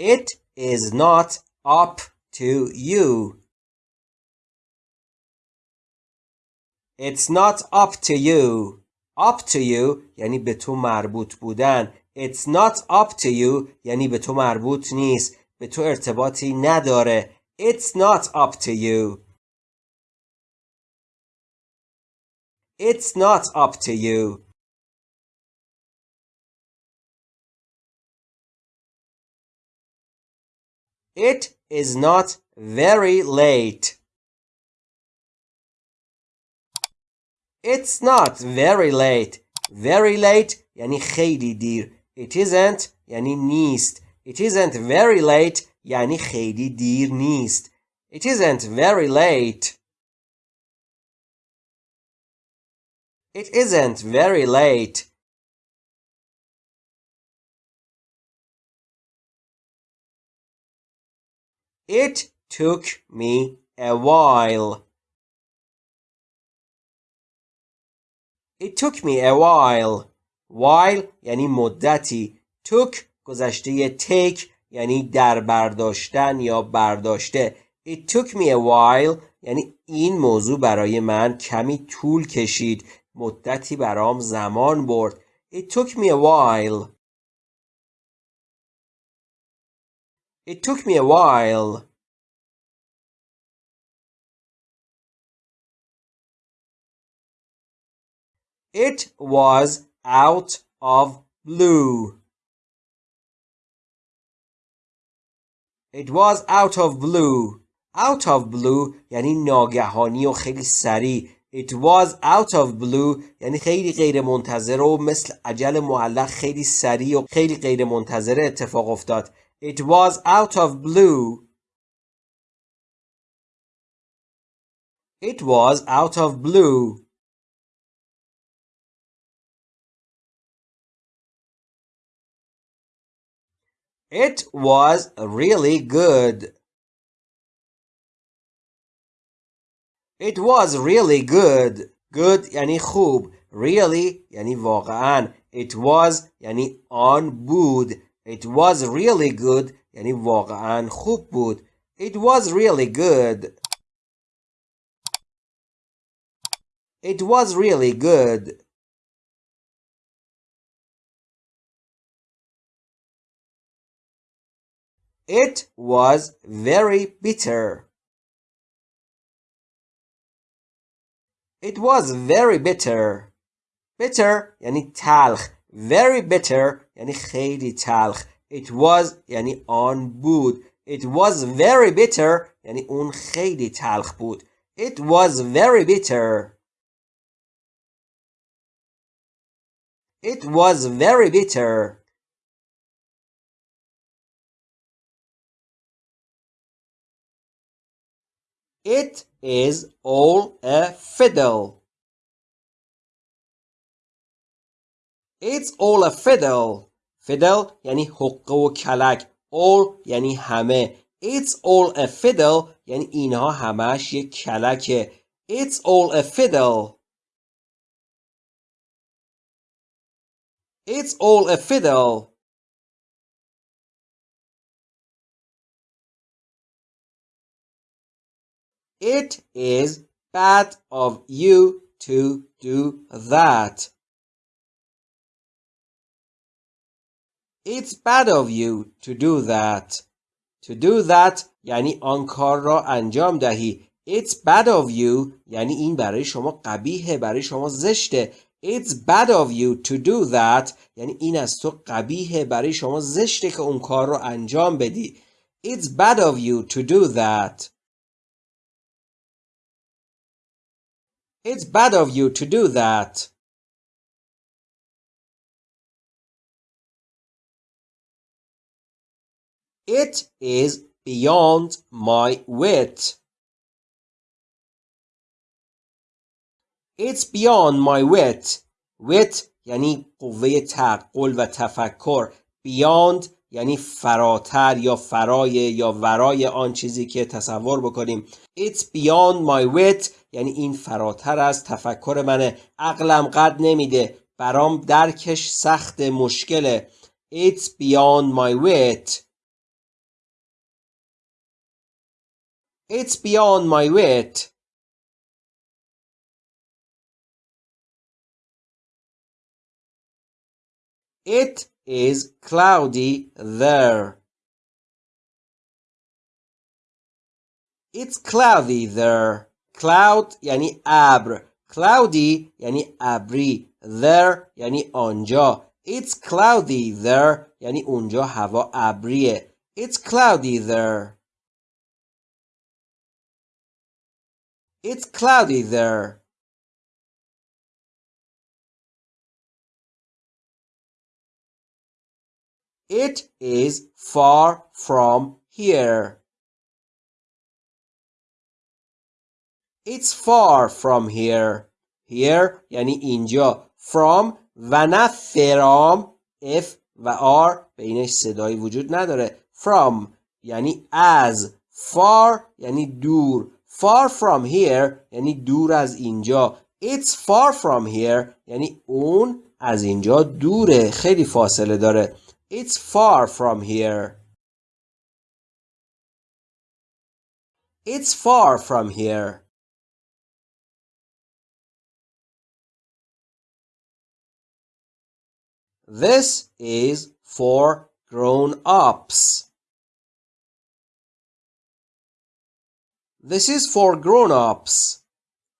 It is not up to you. It's not up to you. Up to you یعنی به تو مربوط بودن. It's not up to you یعنی به تو مربوط نیست. به تو ارتباطی نداره. It's not up to you. It's not up to you. It is not very late. It's not very late. Very late یعنی خیلی دیر. It isn't یعنی نیست. It isn't very late یعنی خیلی دیر نیست. It isn't very late. It isn't very late. It took me a while. It took me a while. While یعنی مدتی. took گذشته take یعنی در برداشتن یا برداشته. It took me a while یعنی این موضوع برای من کمی طول کشید. مدتی برام زمان برد. It took me a while. It took me a while. It was out of blue. It was out of blue. Out of blue یعنی ناگهانی و خیلی سریع. It was out of blue یعنی خیلی غیر منتظر و مثل عجل معلق خیلی سریع و خیلی غیر منتظر اتفاق افتاد. It was out of blue. It was out of blue. It was really good. It was really good. Good یعنی خوب. Really یعنی واقعا. It was یعنی آن بود. It was really good یعنی واقعا خوب بود. It was really good. It was really good. It was very bitter. It was very bitter. Bitter یعنی تلخ. Very bitter یعنی خیلی تلخ. It was یعنی آن بود. It was very bitter یعنی اون خیلی تلخ بود. It was very bitter. It was very bitter. It is all a fiddle. It's all a fiddle. Fiddle یعنی حقه و کلک. All یعنی همه. It's all a fiddle یعنی اینها همش یک کلکه. It's all a fiddle. It's all a fiddle. It is bad of you to do that. It's bad of you to do that. To do that یعنی آن کار را انجام دهی. It's bad of you یعنی این برای شما قبیهه برای شما زشته. It's bad of you to do that یعنی این از تو قبیهه برای شما زشته که اون کار رو انجام بدی. It's bad of you to do that. It's bad of you to do that. It is beyond my wit. It's beyond my wit. Wit یعنی قوه تعقل و تفکر. Beyond یعنی فراتر یا فرای یا ورای آن چیزی که تصور بکنیم It's beyond my wit یعنی این فراتر از تفکر منه عقلم قد نمیده برام درکش سخت مشکله It's beyond my wit It's beyond my wit. It is cloudy there. It's cloudy there. Cloud یعنی ابر. Cloudy یعنی ابری. There یعنی آنجا. It's cloudy there یعنی اونجا هوا ابریه. It's cloudy there. It's cloudy there. It is far from here. It's far from here. Here یعنی اینجا. From و نه فرام F و R بینش صدایی وجود نداره. From یعنی از. Far یعنی دور. Far from here یعنی دور از اینجا. It's far from here یعنی اون از اینجا دوره. خیلی فاصله داره. It's far from here. It's far from here. This is for grown-ups. This is for grown-ups.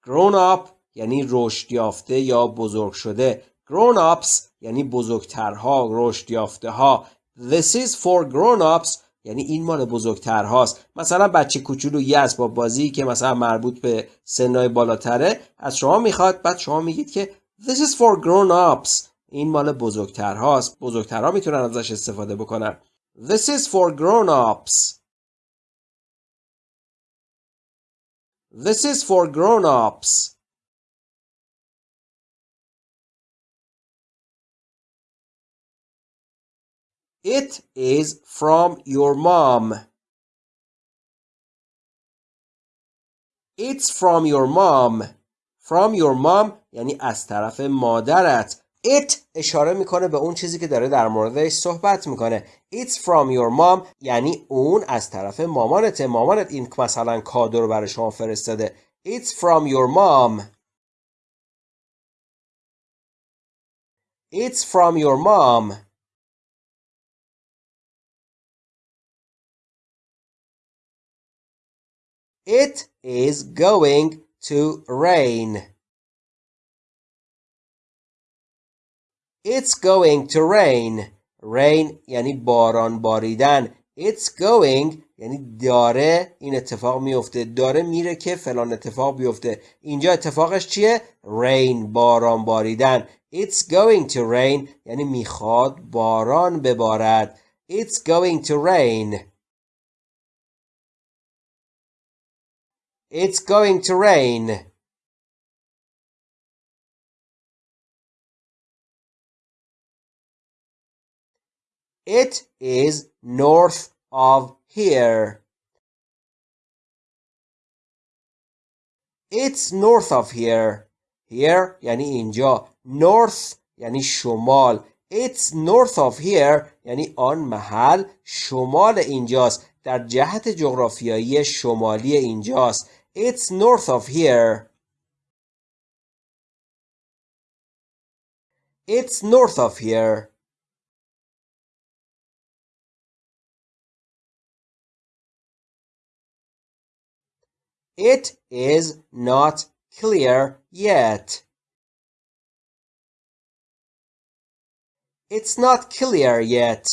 Grown-up یعنی رشد یافته یا بزرگ شده. Grown-ups یعنی بزرگترها، رشد یافته ها. This is for grown-ups یعنی این مال بزرگترهاست مثلا بچه کوچولو یه اسباب بازی که مثلا مربوط به سنهای بالاتره از شما می‌خواد بعد شما میگید که This is for grown-ups این مال بزرگترهاست بزرگترها می‌تونن ازش استفاده بکنن This is for grown-ups This is for grown-ups It is from your mom. It's from your mom. From your mom یعنی از طرف مادرت. It اشاره می‌کنه به اون چیزی که داره در موردش صحبت می‌کنه. It's from your mom یعنی اون از طرف مامانته. مامانت این مثلا کادو رو برای شما فرستاده. It's from your mom. It's from your mom. It is going to rain. It's going to rain. Rain یعنی باران باریدن. It's going یعنی داره. این اتفاق میفته. داره میره که فلان اتفاق بیفته. اینجا اتفاقش چیه؟ Rain باران باریدن. It's going to rain یعنی می‌خواد باران ببارد. It's going to rain. It's going to rain. It is north of here. It's north of here. Here یعنی اینجا. North یعنی شمال. It's north of here یعنی آن محل شمال اینجاست. در جهت جغرافیایی شمالی اینجاست. It's north of here. It's north of here. It is not clear yet. It's not clear yet.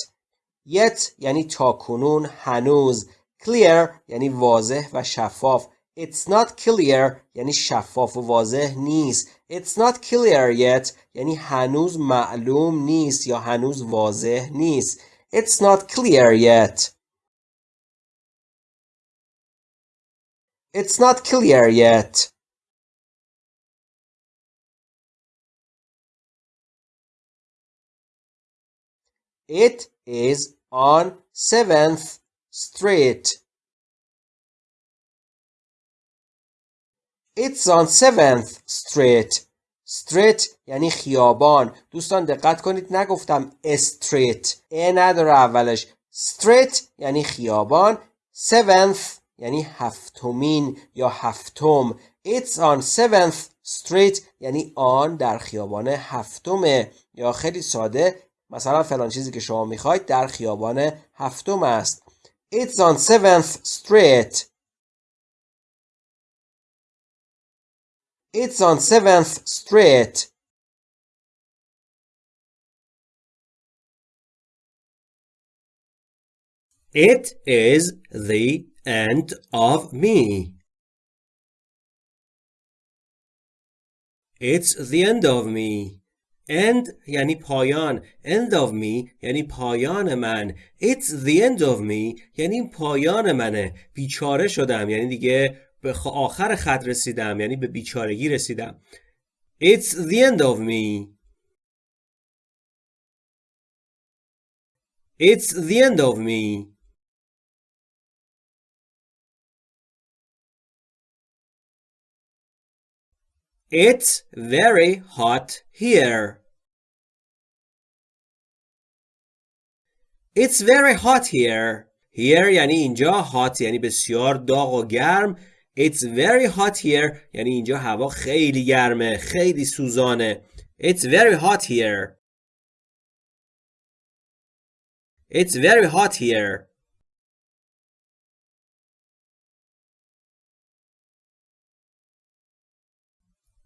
Yet یعنی تا کنون هنوز. Clear یعنی واضح و شفاف. It's not clear یعنی شفاف و واضح نیست. It's not clear yet یعنی هنوز معلوم نیست یا هنوز واضح نیست. It's not clear yet. It's not clear yet. It is on 7th Street. It's on 7th Street. Street یعنی خیابان. دوستان دقت کنید نگفتم استریت. ا نداره اولش. Street یعنی خیابان. 7th یعنی هفتمین یا هفتم. It's on 7th street. یعنی آن در خیابان هفتمه یا خیلی ساده مثلا فلان چیزی که شما می‌خواید در خیابان هفتم است. It's on 7th street. It's on 7th street. It is the end of me. It's the end of me. End یعنی پایان. End of me یعنی پایان من. It's the end of me یعنی پایان منه. بیچاره شدم یعنی دیگه به آخر خط رسیدم یعنی به بیچارگی رسیدم. It's the end of me. It's the end of me. It's very hot here. It's very hot here. Here یعنی اینجا hot یعنی بسیار داغ و گرم. It's very hot here یعنی اینجا هوا خیلی گرمه خیلی سوزانه. It's very hot here. It's very hot here.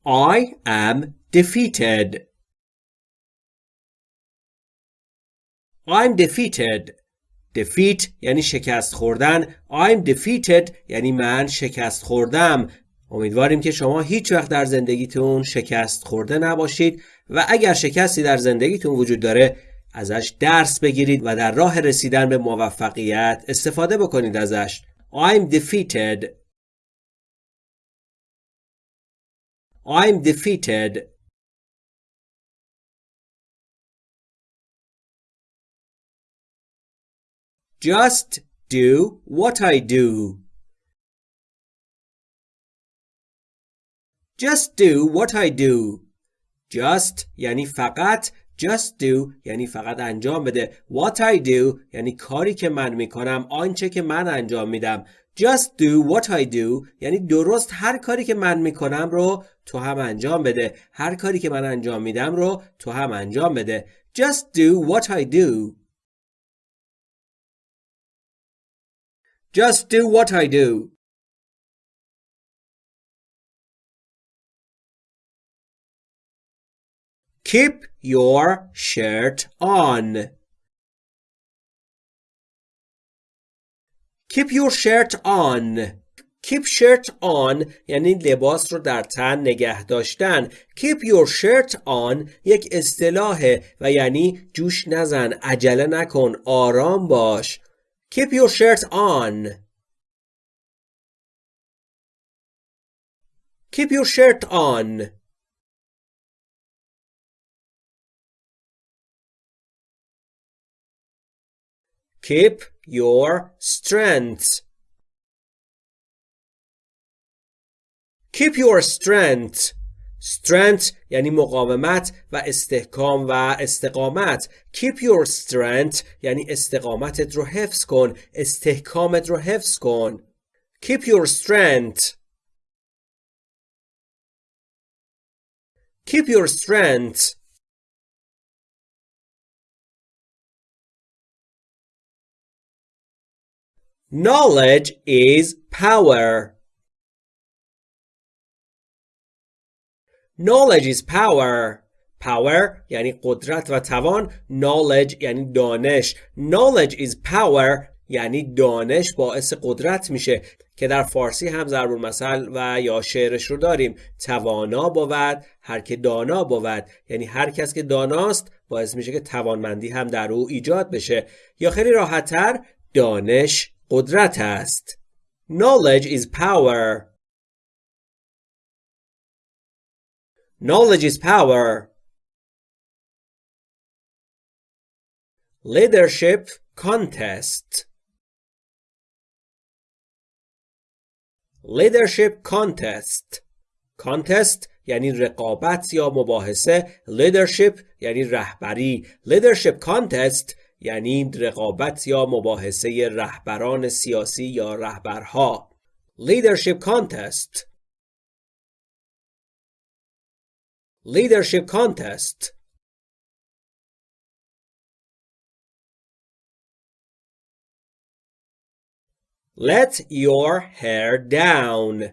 I am defeated. I'm defeated. defeat یعنی شکست خوردن. I'm defeated یعنی من شکست خوردم. امیدواریم که شما هیچ وقت در زندگیتون شکست خورده نباشید و اگر شکستی در زندگیتون وجود داره ازش درس بگیرید و در راه رسیدن به موفقیت استفاده بکنید ازش. I'm defeated. I'm defeated. Just do what I do. Just do what I do. Just یعنی فقط Just do یعنی فقط انجام بده What I do یعنی کاری که من می‌کنم آنچه که من انجام میدم Just do what I do یعنی درست هر کاری که من می‌کنم رو تو هم انجام بده. هر کاری که من انجام میدم رو تو هم انجام بده. Just do what I do. Just do what I do. Keep your shirt on. Keep your shirt on. Keep shirt on یعنی لباس رو در تن نگه داشتن. Keep your shirt on یک اصطلاحه و یعنی جوش نزن، عجله نکن، آرام باش. Keep your shirt on. Keep your shirt on. Keep your strength. Keep your strength. Strength یعنی مقاومت و استحکام و استقامت. Keep your strength یعنی استقامتت رو حفظ کن. استحکامت رو حفظ کن. Keep your strength. Keep your strength. Knowledge is power. Knowledge is power. Power یعنی قدرت و توان. Knowledge یعنی دانش. Knowledge is power یعنی دانش باعث قدرت میشه که در فارسی هم ضرب المثل و یا شعرش رو داریم توانا بود هر که دانا بود یعنی هر کس که داناست باعث میشه که توانمندی هم در او ایجاد بشه یا خیلی راحتتر دانش قدرت است. Knowledge is power. Knowledge is power. Leadership contest. Leadership contest. Contest یعنی رقابت یا مباحثه. Leadership یعنی رهبری. Leadership contest یعنی رقابت یا مباحثه رهبران سیاسی یا رهبرها leadership contest leadership contest Let your hair down.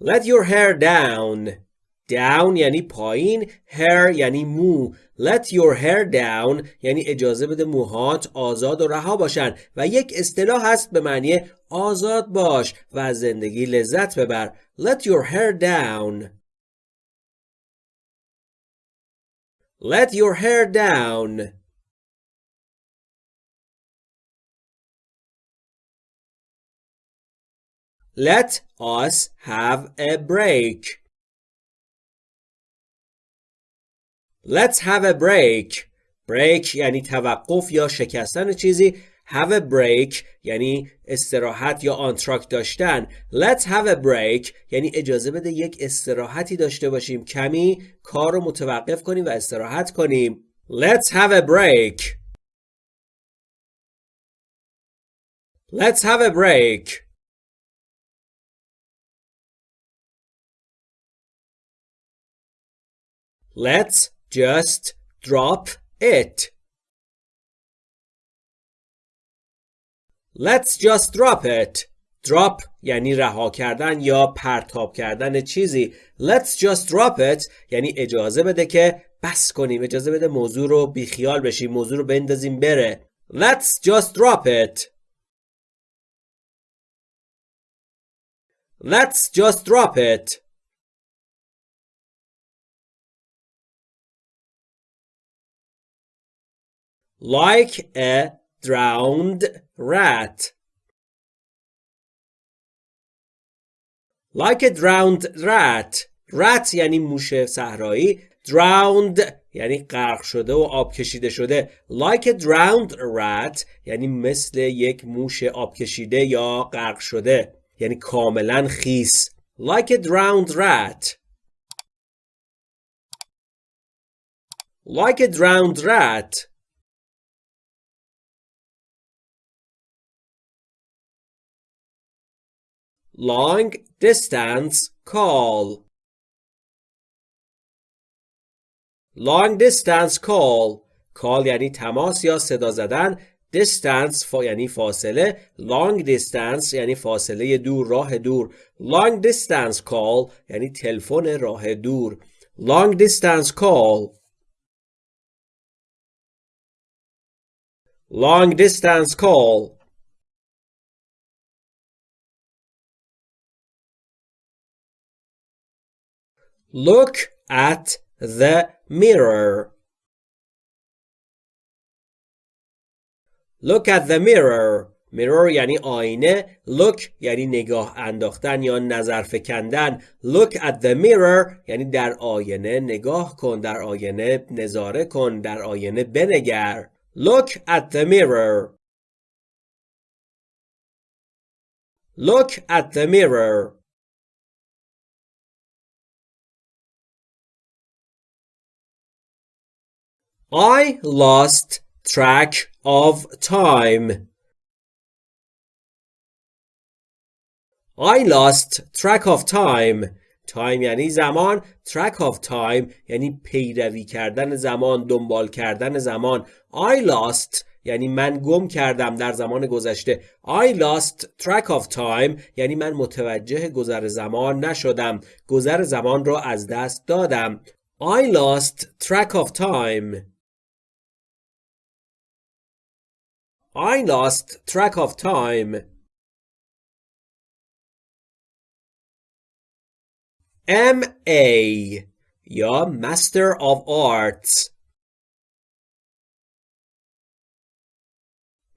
Let your hair down. Down یعنی پایین hair یعنی مو. Let your hair down یعنی اجازه بده موهات آزاد و رها باشن. و یک اصطلاح هست به معنی آزاد باش و زندگی لذت ببر. Let your hair down. Let your hair down. Let us have a break. Let's have a break. break یعنی توقف یا شکستن چیزی. Have a break یعنی استراحت یا آنتراک داشتن. Let's have a break یعنی اجازه بده یک استراحتی داشته باشیم. کمی کار رو متوقف کنیم و استراحت کنیم. Let's have a break. Let's have a break. Let's just drop it. Let's just drop it. Drop یعنی رها کردن یا پرتاب کردن چیزی. Let's just drop it یعنی اجازه بده که بس کنیم. اجازه بده موضوع رو بیخیال بشیم. موضوع رو بندازیم بره. Let's just drop it. Let's just drop it. Like a drowned rat. Like a drowned rat. rat یعنی موش صحرایی. drowned یعنی غرق شده و آب کشیده شده. Like a drowned rat یعنی مثل یک موش آب کشیده یا غرق شده. یعنی کاملا خیس. Like a drowned rat. Like a drowned rat. Long distance call long distance call call یعنی تماس یا صدا زدن distance فا یعنی فاصله long distance یعنی فاصله دور راه دور long distance call یعنی تلفن راه دور long distance call long distance call Look at the mirror. Look at the mirror. mirror یعنی آینه. Look یعنی نگاه انداختن یا نظر فکندن. Look at the mirror یعنی در آینه نگاه کن. در آینه نظاره کن. در آینه بنگر. Look at the mirror. Look at the mirror. I lost track of time. I lost track of time. time یعنی زمان. Track of time یعنی پیروی کردن زمان دنبال کردن زمان. I lost یعنی من گم کردم در زمان گذشته. I lost track of time یعنی من متوجه گذر زمان نشدم. گذر زمان را از دست دادم. I lost track of time. I lost track of time. MA یا Master of Arts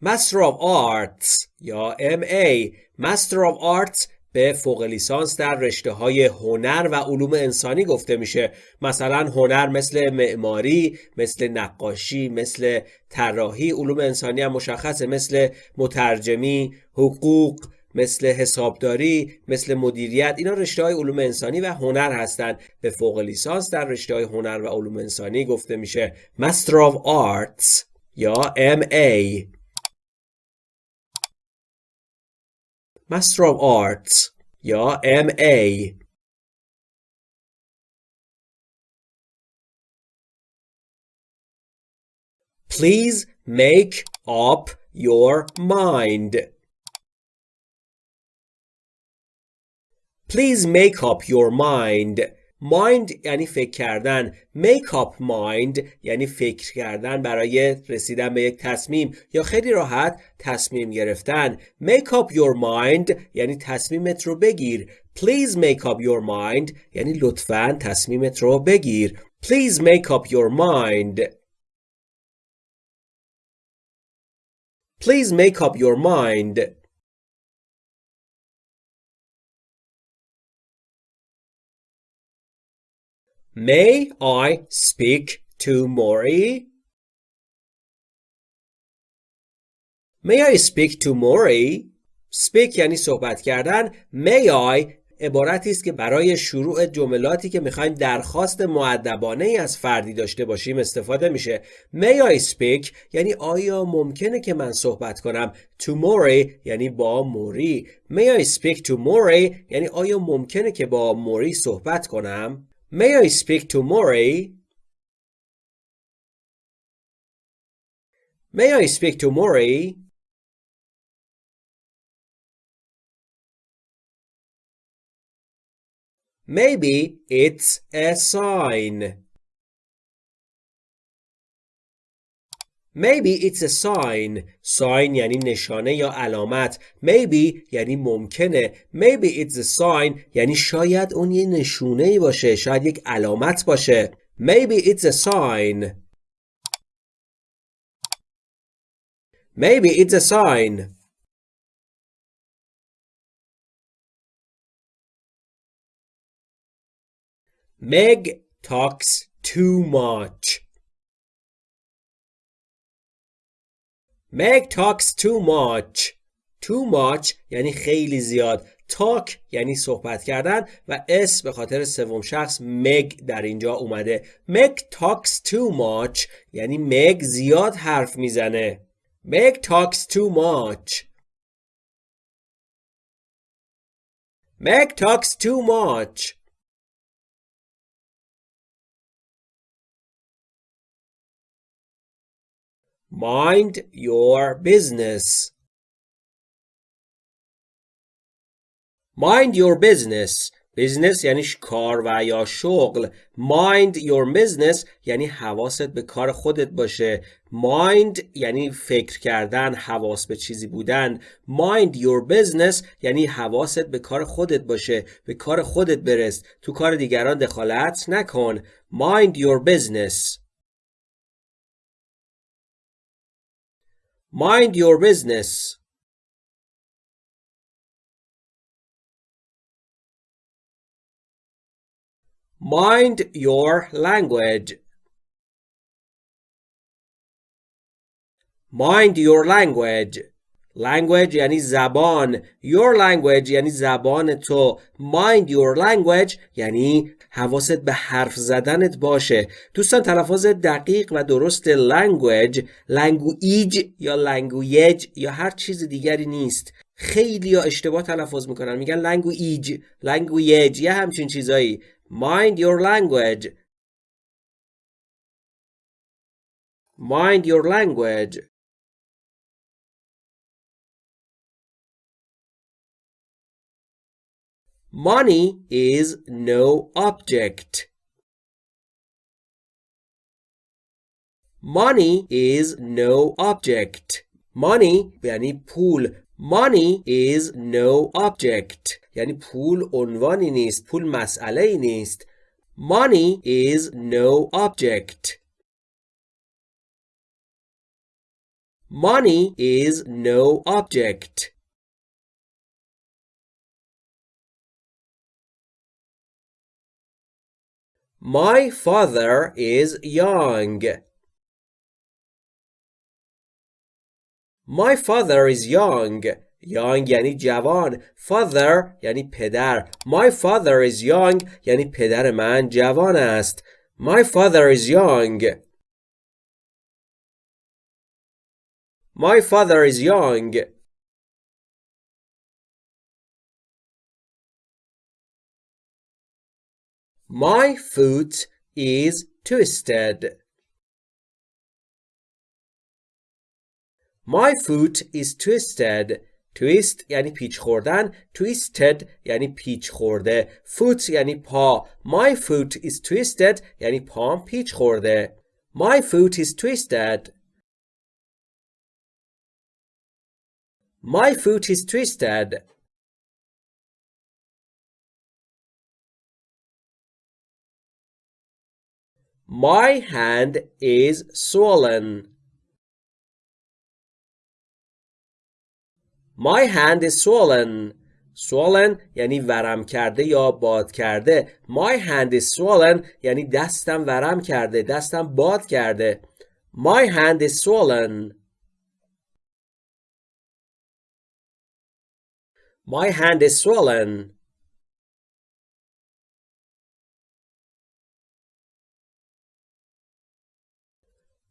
Master of Arts یا MA Master of Arts به فوق لیسانس در رشته های هنر و علوم انسانی گفته میشه. مثلا هنر مثل معماری مثل نقاشی مثل طراحی علوم انسانی هم مشخصه. مثل مترجمی حقوق مثل حسابداری مثل مدیریت. اینا رشته های علوم انسانی و هنر هستند به فوق لیسانس در رشته های هنر و علوم انسانی گفته میشه. Master of Arts یا MA Master of Arts یا MA Please make up your mind. Please make up your mind. Mind یعنی فکر کردن. Make up mind یعنی فکر کردن برای رسیدن به یک تصمیم یا خیلی راحت تصمیم گرفتن. Make up your mind یعنی تصمیمت رو بگیر. Please make up your mind یعنی لطفا تصمیمت رو بگیر. Please make up your mind. Please make up your mind. May I speak to Maury? May I speak to Maury? Speak یعنی صحبت کردن. May I? عبارتی است که برای شروع جملاتی که می‌خوایم درخواست معدبانه ای از فردی داشته باشیم استفاده میشه. May I speak? یعنی آیا ممکنه که من صحبت کنم؟ To Maury یعنی با موری. May I speak to Maury یعنی آیا ممکنه که با موری صحبت کنم؟ May I speak to Maury May I speak to Maury Maybe it's a sign. Maybe it's a sign. Sign یعنی نشانه یا علامت. Maybe یعنی ممکنه. Maybe it's a sign یعنی شاید اون یه نشونه ای باشه. شاید یک علامت باشه. Maybe it's a sign. Maybe it's a sign. Meg talks too much. Meg talks too much. Too much یعنی خیلی زیاد. talk یعنی صحبت کردن و اس به خاطر سوم شخص مگ در اینجا اومده. Meg talks too much یعنی مگ زیاد حرف می‌زنه. Meg talks too much. Meg talks too much. Mind your business. Mind your business. business یعنی کار و یا شغل. Mind your business یعنی حواست به کار خودت باشه. Mind یعنی فکر کردن، حواس به چیزی بودن. Mind your business یعنی حواست به کار خودت باشه. به کار خودت برس. تو کار دیگران دخالت نکن. Mind your business. Mind your business. Mind your language. Mind your language. Language یعنی زبان. Your language یعنی زبان تو. Mind your language یعنی حواست به حرف زدنت باشه. دوستان تلفظ دقیق و درست language language یا language یا هر چیز دیگری نیست. خیلی یا اشتباه تلفظ می‌کنن. میگن language language یا همچین چیزایی. Mind your language. Mind your language. Money is no object. Money is no object. Money یعنی پول. Money is no object. یعنی پول عنوانی نیست. پول مسئله ای نیست. Money is no object. Money is no object. My father is young. My father is young. young یعنی جوان father یعنی پدر my father is young یعنی پدر من جوان است my father is young my father is young My foot is twisted. My foot is twisted. twist یعنی پیچ خوردن twisted یعنی پیچ خورده foot یعنی پا my foot is twisted یعنی پام پیچ خورده my foot is twisted my foot is twisted My hand is swollen. My hand is swollen. swollen یعنی ورم کرده یا باد کرده. My hand is swollen یعنی دستم ورم کرده. دستم باد کرده. My hand is swollen. My hand is swollen.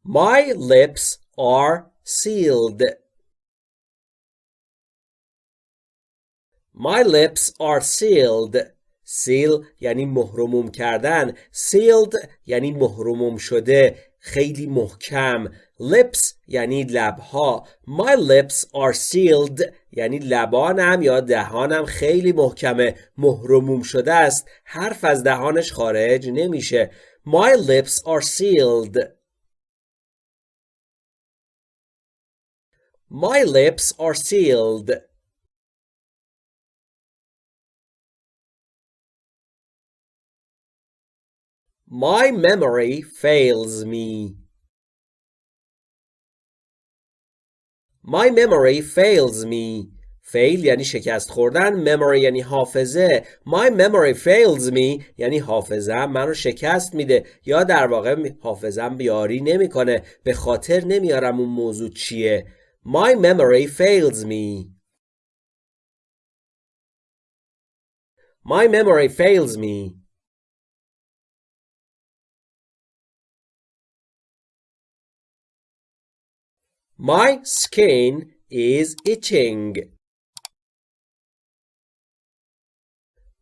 My lips are sealed. My lips are sealed. seal یعنی مهرموم کردن. sealed یعنی مهرموم شده. خیلی محکم. lips یعنی لبها. My lips are sealed یعنی لبانم یا دهانم خیلی محکمه. مهرموم شده است. حرف از دهانش خارج نمیشه. My lips are sealed. My lips are sealed. My memory fails me. My memory fails me. fail یعنی شکست خوردن memory یعنی حافظه my memory fails me یعنی حافظم منو شکست میده یا در واقع حافظم بیاری نمی‌کنه به خاطر نمیارم اون موضوع چیه My memory fails me. My memory fails me. My skin is itching.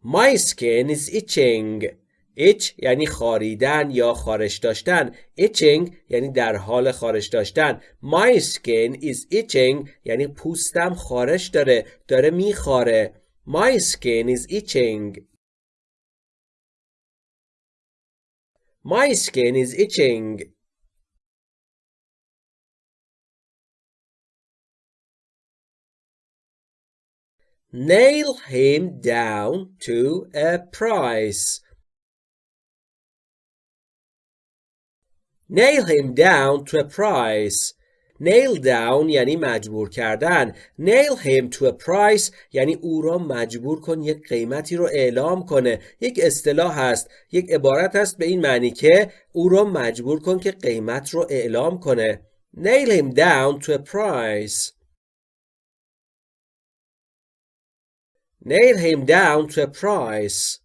My skin is itching. اچ یعنی خاریدن یا خارش داشتن. اچینگ یعنی در حال خارش داشتن. My skin is itching یعنی پوستم خارش داره داره میخاره. My skin is itching. My skin is itching. Nail him down to a price. Nail him down to a price. Nail down یعنی مجبور کردن. Nail him to a price یعنی او را مجبور کن یک قیمتی رو اعلام کنه. یک اصطلاح هست. یک عبارت هست به این معنی که او را مجبور کن که قیمت رو اعلام کنه. Nail him down to a price. Nail him down to a price.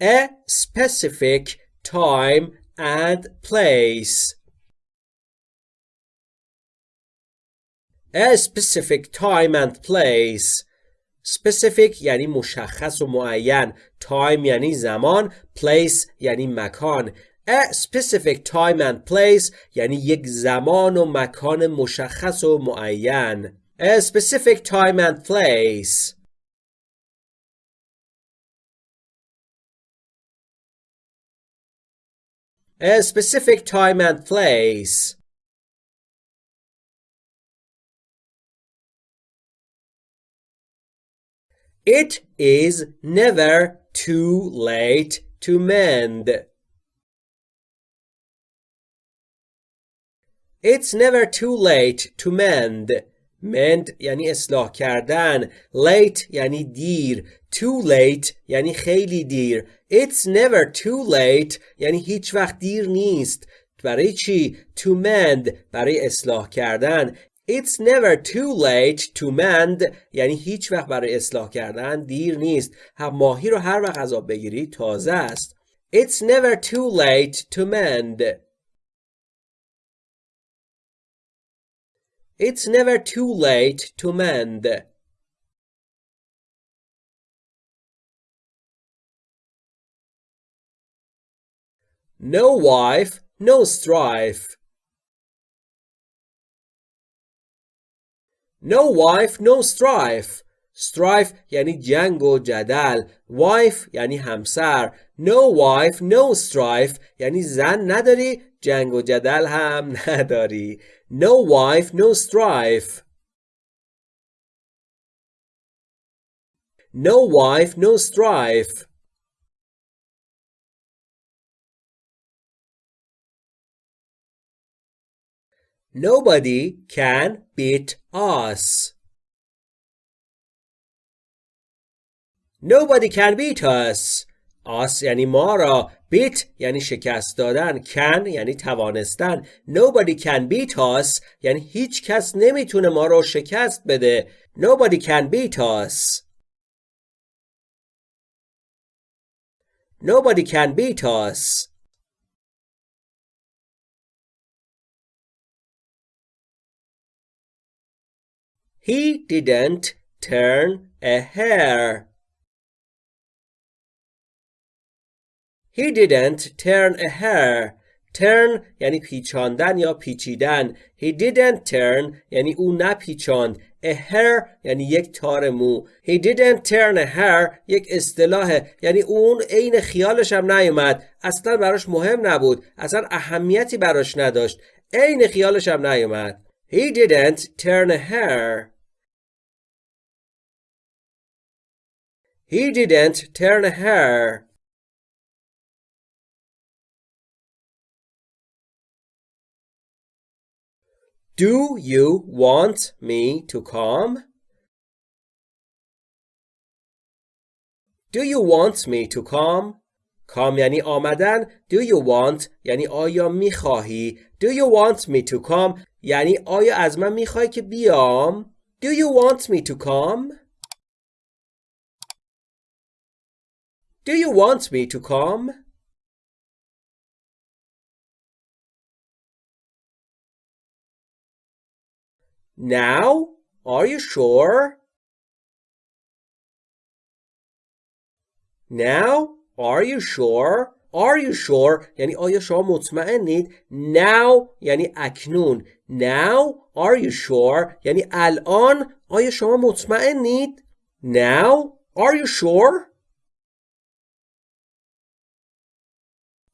A specific time and place. A specific time and place. specific یعنی مشخص و معین time یعنی زمان place یعنی مکان A specific time and place یعنی یک زمان و مکان مشخص و معین A specific time and place a specific time and place. It is never too late to mend. It's never too late to mend. Mend یعنی اصلاح کردن. Late یعنی دیر. Too late یعنی خیلی دیر. It's never too late یعنی هیچ وقت دیر نیست. برای چی؟ to mend برای اصلاح کردن. It's never too late to mend یعنی هیچ وقت برای اصلاح کردن دیر نیست. هم ماهی رو هر وقت از آب بگیری تازه است. It's never too late to mend. It's never too late to mend No wife, no strife. No wife, no strife. strife یعنی جنگ و جدل. wife یعنی همسر. No wife, no strife یعنی زن نداری جنگ و جدل هم نداری. no wife, no strife. No wife, no strife. Nobody can beat us. Nobody can beat us. آس یعنی ما را بیت یعنی شکست دادن کن یعنی توانستن. Nobody can beat us یعنی هیچ کس نمی‌تونه ما را شکست بده. Nobody can beat us. Nobody can beat us. He didn't turn a hair. He didn't turn a hair. turn یعنی پیچاندن یا پیچیدن. He didn't turn یعنی او نپیچاند. A hair یعنی یک تار مو. He didn't turn a hair یک اصطلاحه یعنی اون عین خیالش هم نیومد. اصلا براش مهم نبود. اصلا اهمیتی براش نداشت. عین خیالش هم نیومد. He didn't turn a hair. He didn't turn a hair. Do you want me to come? Do you want me to come? come یعنی آمدن Do you want یعنی آیا میخواهی Do you want me to come یعنی آیا از من میخوای که بیام Do you want me to come? Do you want me to come? Now? Are you sure? Now? Are you sure? Are you sure یعنی آیا شما مطمئنید Now یعنی اکنون Now Are you sure یعنی الان آیا شما مطمئنید Now Are you sure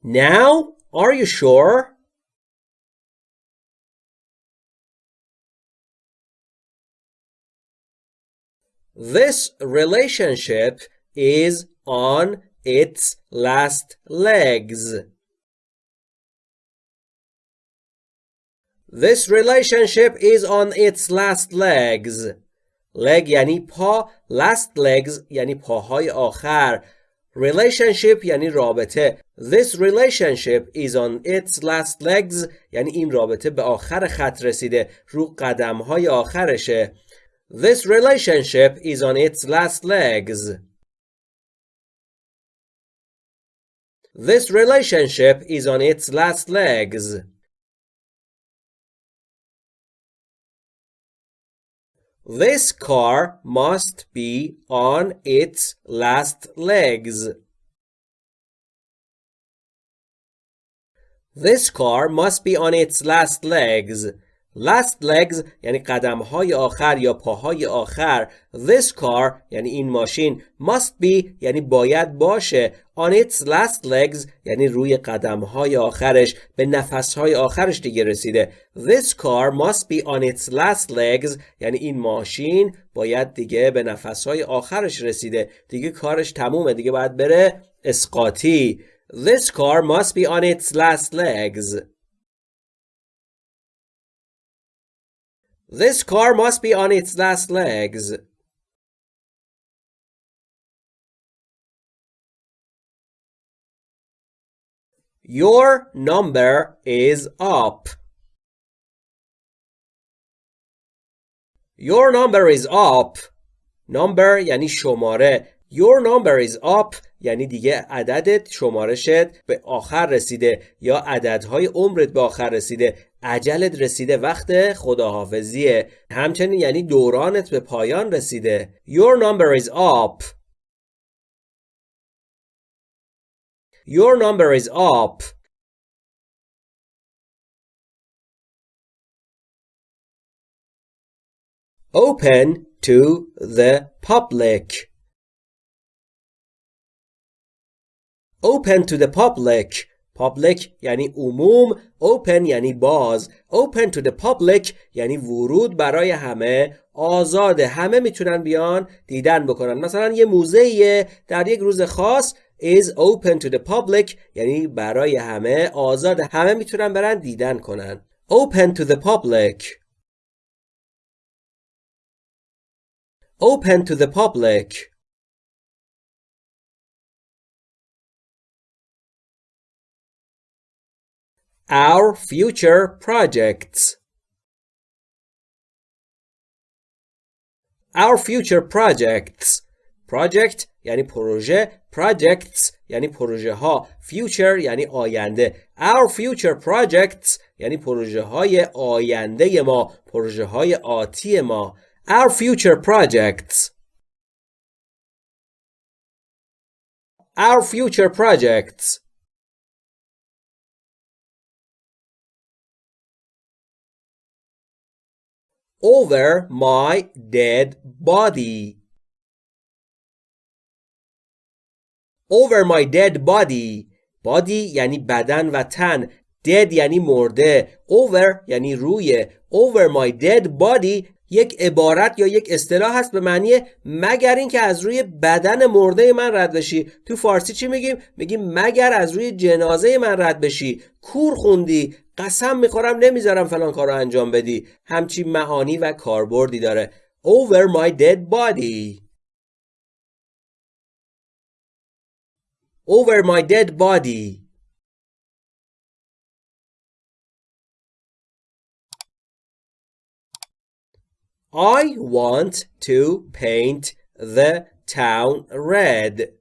Now? Are you sure? This relationship is on its last legs. This relationship is on its last legs. leg یعنی پا last legs یعنی پاهای آخر relationship یعنی رابطه This relationship is on its last legs یعنی این رابطه به آخر خط رسیده رو قدم های آخرشه This relationship is on its last legs This relationship is on its last legs This car must be on its last legs. This car must be on its last legs. Last legs یعنی قدم های آخر یا پاهای آخر. This car یعنی این ماشین must be یعنی باید باشه. On its last legs یعنی روی قدم های آخرش به نفس های آخرش دیگه رسیده. This car must be on its last legs یعنی این ماشین باید دیگه به نفس های آخرش رسیده. دیگه کارش تمومه دیگه باید بره اسقاطی. This car must be on its last legs. This car must be on its last legs. Your number is up. Your number is up. Number یعنی شماره. Your number is up. یعنی دیگه عددت شمارشت به آخر رسیده یا عددهای عمرت به آخر رسیده. عجلت رسیده. وقت خداحافظیه. همچنین یعنی دورانت به پایان رسیده. Your number is up. Your number is up. Open to the public. Open to the public. Public یعنی عموم Open یعنی باز. Open to the public یعنی ورود برای همه. آزاده همه می‌تونن بیان دیدن بکنن. مثلا یه موزه در یک روز خاص is open to the public یعنی برای همه. آزاد. همه می‌تونن برن دیدن کنن. Open to the public. Open to the public. our future projects our future projects project یعنی پروژه projects یعنی پروژه ها future یعنی آینده our future projects یعنی پروژه های آینده ما پروژه های آتی ما our future projects our future projects Over my dead body over my dead body body یعنی بدن و تن dead یعنی مرده over یعنی روی over my dead body یک عبارت یا یک اصطلاح هست به معنی مگر اینکه از روی بدن مرده من رد بشی. تو فارسی چی میگیم؟ میگیم مگر از روی جنازه من رد بشی. کور خوندی قسم می‌خورم نمی‌ذارم فلان کار رو انجام بدی. همچی معانی و کاربردی داره. Over my dead body. Over my dead body. I want to paint the town red.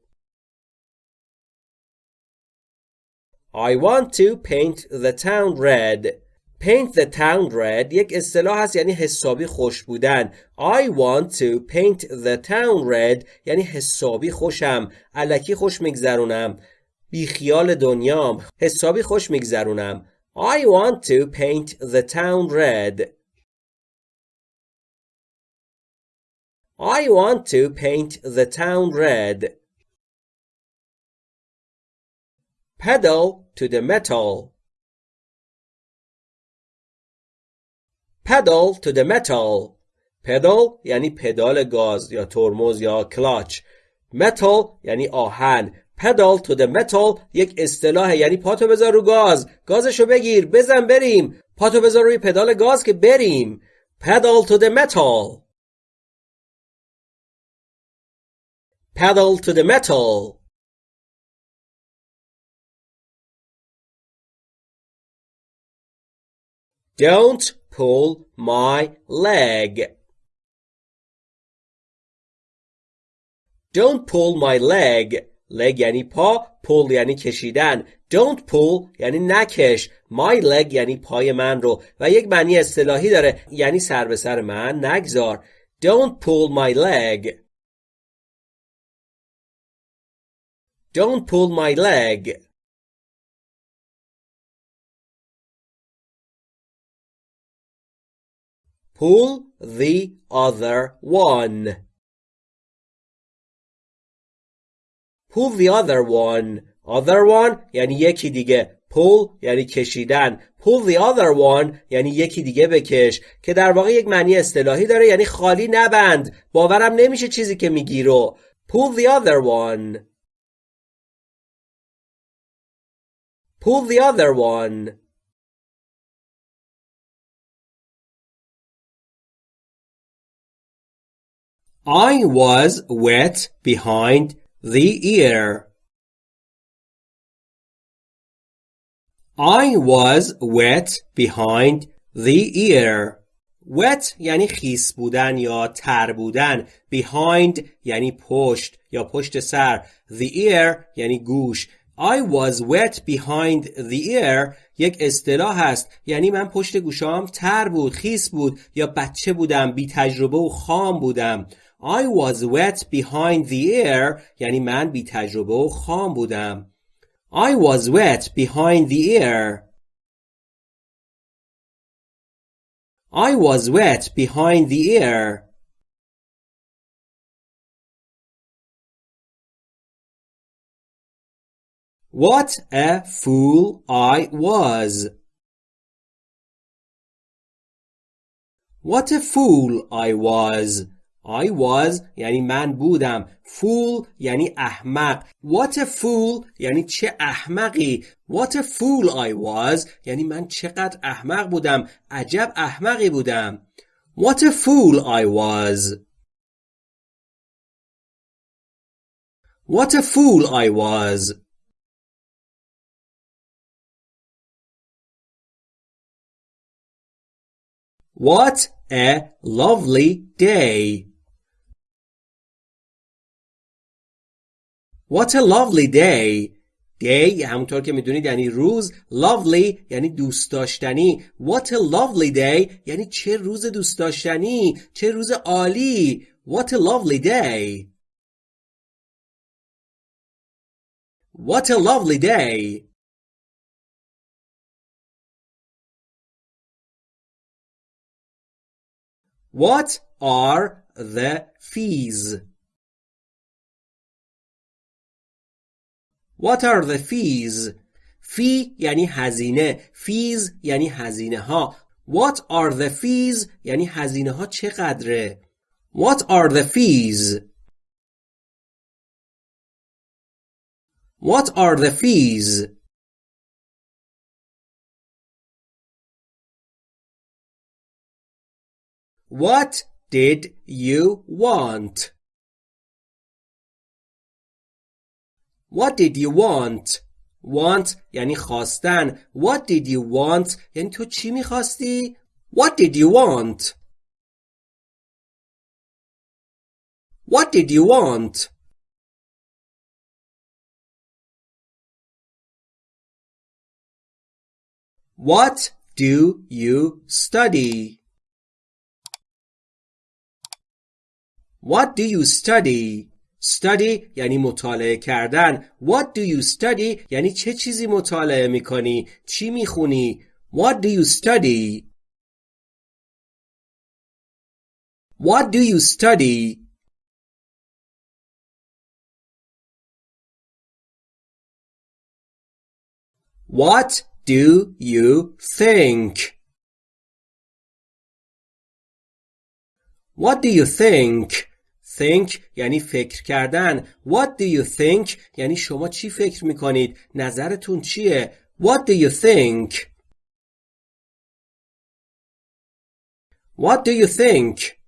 I want to paint the town red. paint the town red یک اصطلاح هست یعنی حسابی خوش بودن I want to paint the town red یعنی حسابی خوشم علکی خوش میگذرونم بیخیال دنیام حسابی خوش میگذرونم I want to paint the town red I want to paint the town red. Pedal to the metal. Pedal to the metal. Pedal یعنی پدال گاز یا ترمز یا کلاچ. Metal یعنی آهن. Pedal to the metal یک اصطلاح یعنی پاتو بذار رو گاز. گازشو بگیر بزن بریم. پاتو بذار روی پدال گاز که بریم. Pedal to the metal. pedal to the metal Don't pull my leg. Don't pull my leg. leg یعنی پا pull یعنی کشیدن don't pull یعنی نکش my leg یعنی پای من رو و یک معنی اصطلاحی داره یعنی سر به سر من نگذار don't pull my leg Don't pull my leg Pull the other one. Pull the other one. Other one یعنی یکی دیگه. Pull یعنی کشیدن. Pull the other one یعنی یکی دیگه بکش که در واقع یک معنی اصطلاحی داره یعنی خالی نبند. باورم نمیشه چیزی که میگی رو. Pull the other one. Pull the other one. I was wet behind the ear. I was wet behind the ear. wet یعنی خیس بودن یا تر بودن behind یعنی پشت یا پشت سر the ear یعنی گوش I was wet behind the ear. یک اصطلاح هست. یعنی من پشت گوشام تر بود خیس بود یا بچه بودم بی تجربه و خام بودم. I was wet behind the ear. یعنی من بی تجربه و خام بودم. I was wet behind the ear. I was wet behind the ear. What a fool I was. What a fool I was. I was یعنی من بودم fool یعنی احمق What a fool یعنی چه احمقی What a fool I was یعنی من چقدر احمق بودم عجب احمقی بودم What a fool I was What a fool I was What a lovely day What a lovely day day همونطور که میدونید یعنی روز lovely یعنی دوست داشتنی What a lovely day یعنی چه روز دوست داشتنی چه روز عالی What a lovely day What a lovely day What are the fees? What are the fees? فی یعنی هزینه fees یعنی هزینه ها What are the fees یعنی هزینه ها چقدره What are the fees What are the fees What did you want? What did you want? Want یعنی خواستن. What did you want? یعنی تو چی میخواستی؟ What did you want? What did you want? What do you study? What do you study? Study یعنی مطالعه کردن. What do you study یعنی چه چیزی مطالعه میکنی؟ چی میخونی؟ What do you study? What do you study? What do you think? What do you think? Think یعنی فکر کردن What do you think یعنی شما چی فکر می‌کنید نظرتون چیه What do you think What do you think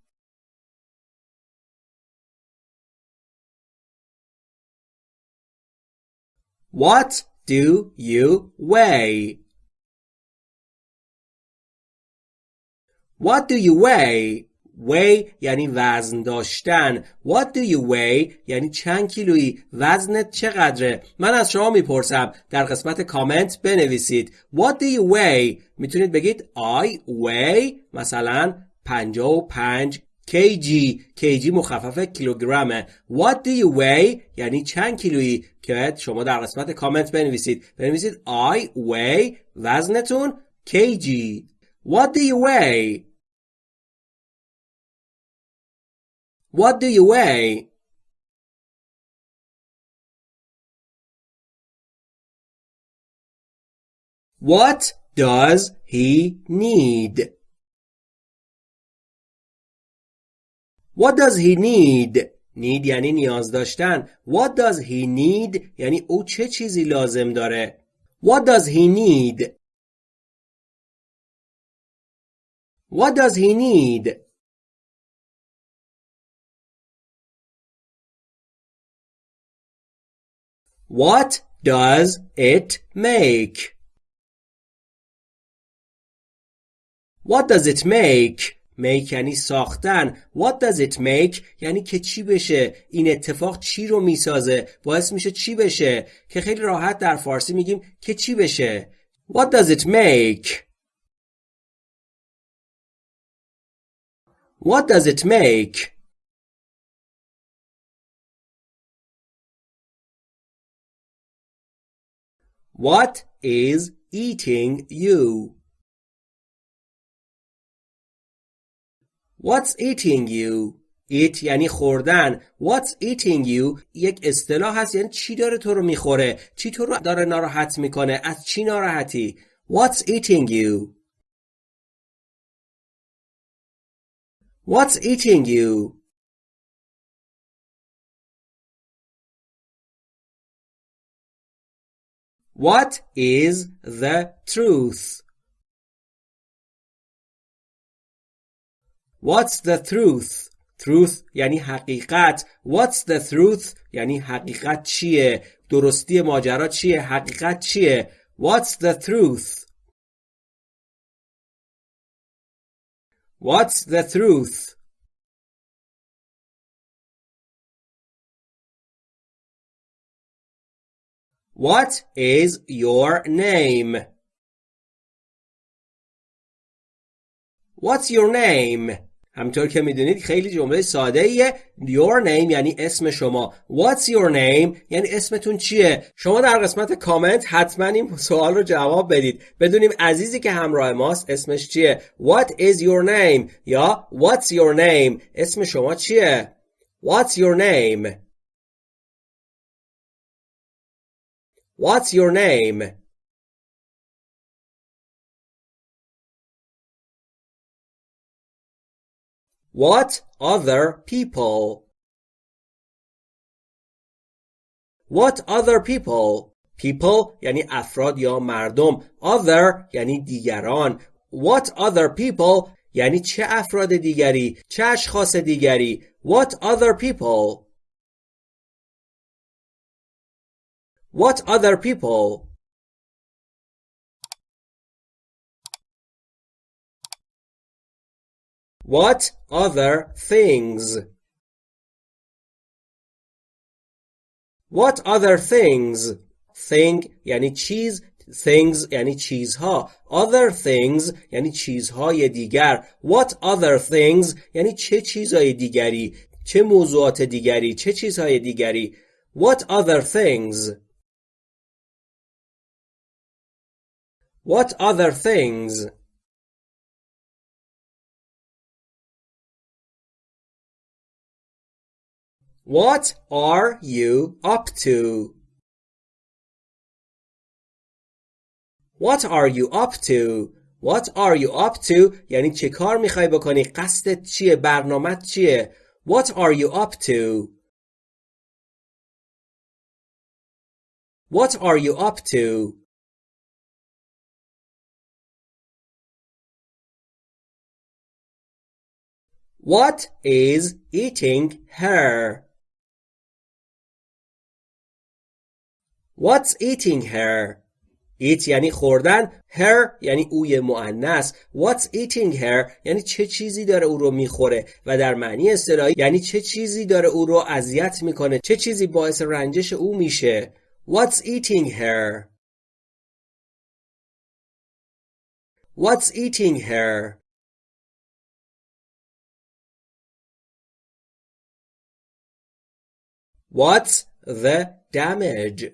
What do you weigh What do you weigh weigh یعنی وزن داشتن. What do you weigh? یعنی چند کیلویی. وزنت چقدره؟ من از شما می‌پرسم. در قسمت کامنت بنویسید. What do you weigh? می‌تونید بگید I weigh مثلا 55 kg kg مخفف کیلوگرمه. What do you weigh? یعنی چند کیلویی. که شما در قسمت کامنت بنویسید. بنویسید I weigh وزنتون kg What do you weigh? What do you weigh? What does he need? What does he need? need یعنی نیاز داشتن. What does he need یعنی او چه چیزی لازم داره. What does he need? What does he need? What does it make? What does it make? make یعنی ساختن. What does it make? یعنی که چی بشه. این اتفاق چی رو می‌سازه؟ باعث میشه چی بشه؟ که خیلی راحت در فارسی میگیم که چی بشه. What does it make? What does it make? What is eating you? What's eating you? Eat یعنی خوردن What's eating you یک اصطلاح هست یعنی چی داره تو رو می‌خوره چی تو رو داره ناراحت می‌کنه از چی ناراحتی What's eating you What's eating you What is the truth? What's the truth? Truth یعنی حقیقت What's the truth یعنی حقیقت چیه درستی ماجرا چیه حقیقت چیه What's the truth What's the truth What is your name? What's your name? همطور که می‌دونید خیلی جمله ساده ایه Your name یعنی اسم شما. What's your name یعنی اسمتون چیه؟ شما در قسمت کامنت حتما این سوال رو جواب بدید. بدونیم عزیزی که همراه ماست اسمش چیه؟ What is your name یا What's your name اسم شما چیه؟ What's your name? What's your name? What other people? What other people? People یعنی افراد یا مردم Other یعنی دیگران What other people یعنی چه افراد دیگری چه اشخاص دیگری What other people What other people? What other things? What other things? Thing یعنی چیز things یعنی چیزها other things یعنی چیزهای دیگر what other things یعنی چه چیزهای دیگری چه موضوعات دیگری چه چیزهای دیگری what other things What other things? What are you up to? What are you up to? What are you up to? یعنی چه کار میخوای بکنی؟ قصدت چیه؟ برنامت چیه؟ What are you up to? What are you up to? What is eating her? What's eating her? Eat یعنی خوردن. Her یعنی اوی مؤنث. What's eating her یعنی چه چیزی داره او رو می‌خوره و در معنی اصطلاحی یعنی چه چیزی داره او رو اذیت می‌کنه. چه چیزی باعث رنجش او میشه. What's eating her? What's eating her? What's the damage?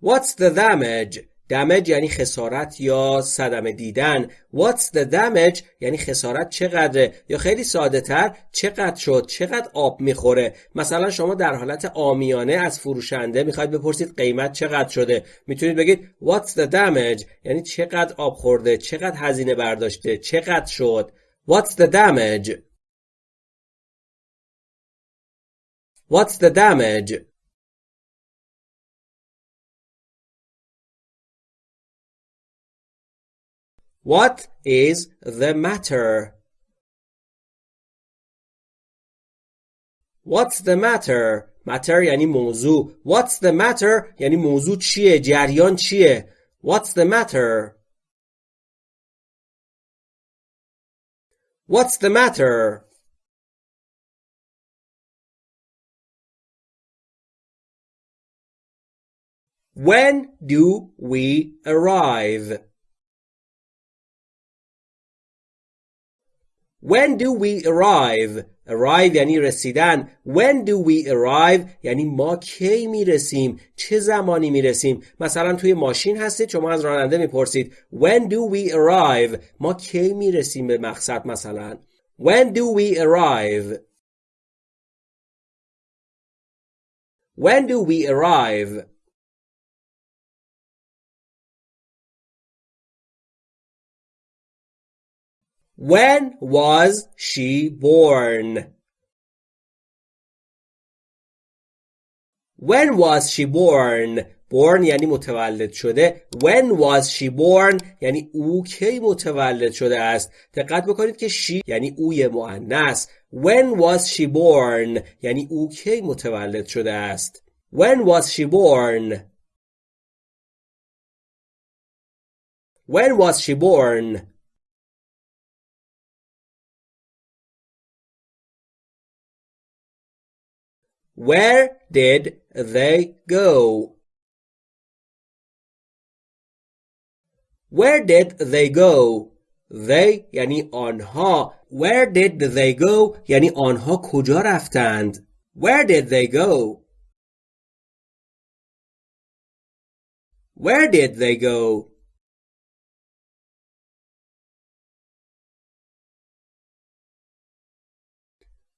What's the damage? damage یعنی خسارت یا صدمه دیدن. What's the damage? یعنی خسارت چقدره؟ یا خیلی ساده تر چقدر شد؟ چقدر آب می‌خوره؟ مثلا شما در حالت آمیانه از فروشنده می‌خواید بپرسید قیمت چقدر شده؟ می‌تونید بگید What's the damage یعنی چقدر آب خورده؟ چقدر هزینه برداشته؟ چقدر شد؟ What's the damage? What's the damage? What is the matter? What's the matter? matter یعنی موضوع What's the matter یعنی موضوع چیه؟ جریان چیه؟ What's the matter? What's the matter? When do we arrive? When do we arrive? arrive یعنی رسیدن when do we arrive یعنی ما کی میرسیم چه زمانی میرسیم مثلا توی ماشین هستید شما از راننده میپرسید when do we arrive ما کی میرسیم به مقصد مثلا when do we arrive when do we arrive When was she born? When was she born? born یعنی متولد شده when was she born یعنی او کی متولد شده است دقت بکنید که she یعنی اوی مؤنث when was she born یعنی او کی متولد شده است when was she born when was she born Where did they go? Where did they go? They یعنی آنها Where did they go? یعنی آنها کجا رفتند Where did they go? Where did they go?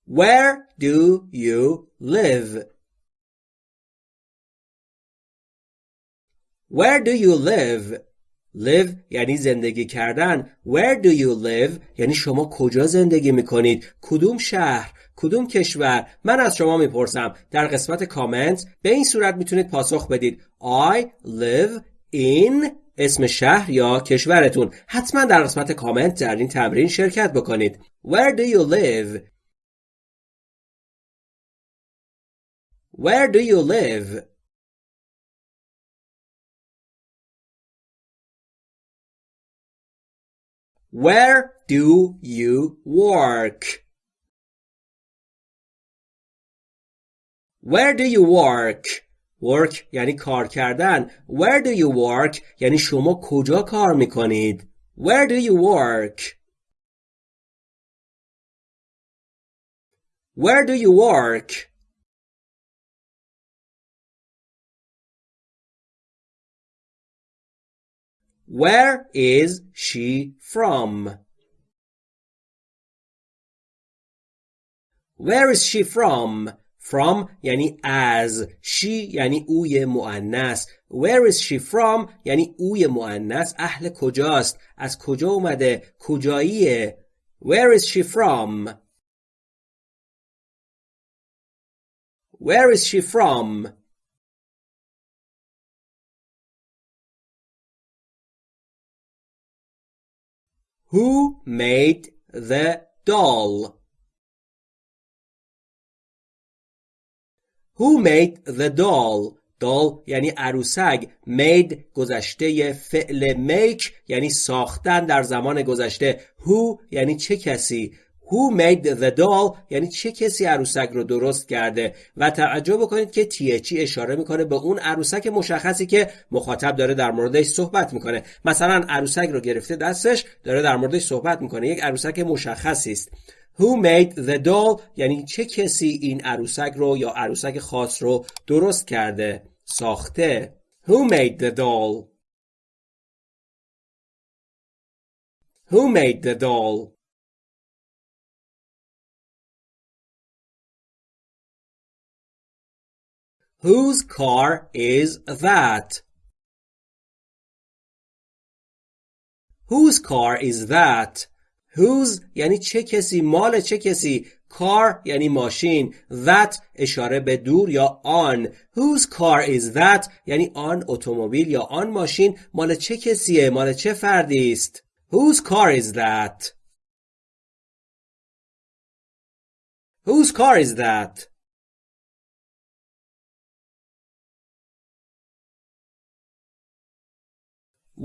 Where do you live? Where do you live? live یعنی زندگی کردن. Where do you live? یعنی شما کجا زندگی می‌کنید؟ کدوم شهر؟ کدوم کشور؟ من از شما می‌پرسم. در قسمت کامنت به این صورت می‌تونید پاسخ بدید. I live in اسم شهر یا کشورتون. حتما در قسمت کامنت در این تمرین شرکت بکنید. Where do you live? Where do you live? Where do you work? Where do you work? Work یعنی کار کردن. Where do you work یعنی شما کجا کار میکنید؟ Where do you work? Where do you work? Where is she from? Where is she from? From یعنی از she یعنی اوی مؤنث Where is she from یعنی اوی مؤنث اهل کجاست از کجا اومده کجاییه Where is she from Where is she from Who made the doll? Who made the doll? doll یعنی عروسک made گذشته فعل make یعنی ساختن در زمان گذشته who یعنی چه کسی Who made the doll? یعنی چه کسی عروسک رو درست کرده؟ و توجه بکنید که THE اشاره می‌کنه به اون عروسک مشخصی که مخاطب داره در موردش صحبت می‌کنه. مثلا عروسک رو گرفته دستش داره در موردش صحبت می‌کنه. یک عروسک مشخصی است. Who made the doll یعنی چه کسی این عروسک رو یا عروسک خاص رو درست کرده؟ ساخته. Who made the doll Who made the doll Whose car is that? Whose car is that? Whose یعنی چه کسی؟ مال چه کسی؟ Car یعنی ماشین. That اشاره به دور یا آن. Whose car is that? یعنی آن اتومبیل یا آن ماشین. مال چه کسیه؟ مال چه فردی است؟ Whose car is that? Whose car is that?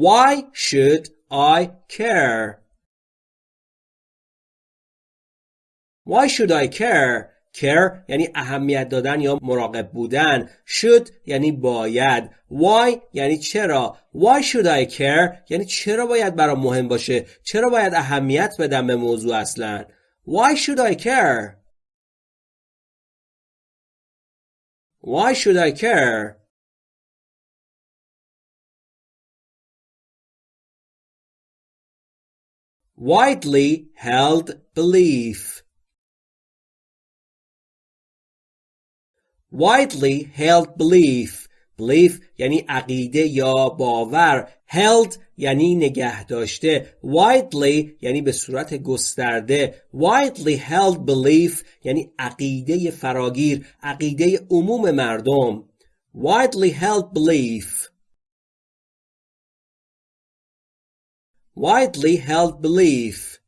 Why should I care? Why should I care? care یعنی اهمیت دادن یا مراقب بودن. Should یعنی باید. Why یعنی چرا. Why should I care یعنی چرا باید برام مهم باشه؟ چرا باید اهمیت بدم به موضوع اصلا؟ Why should I care? Why should I care? Widely held belief widely held belief belief یعنی عقیده یا باور held یعنی نگه داشته widely یعنی به صورت گسترده widely held belief یعنی عقیده فراگیر عقیده عموم مردم widely held belief widely held belief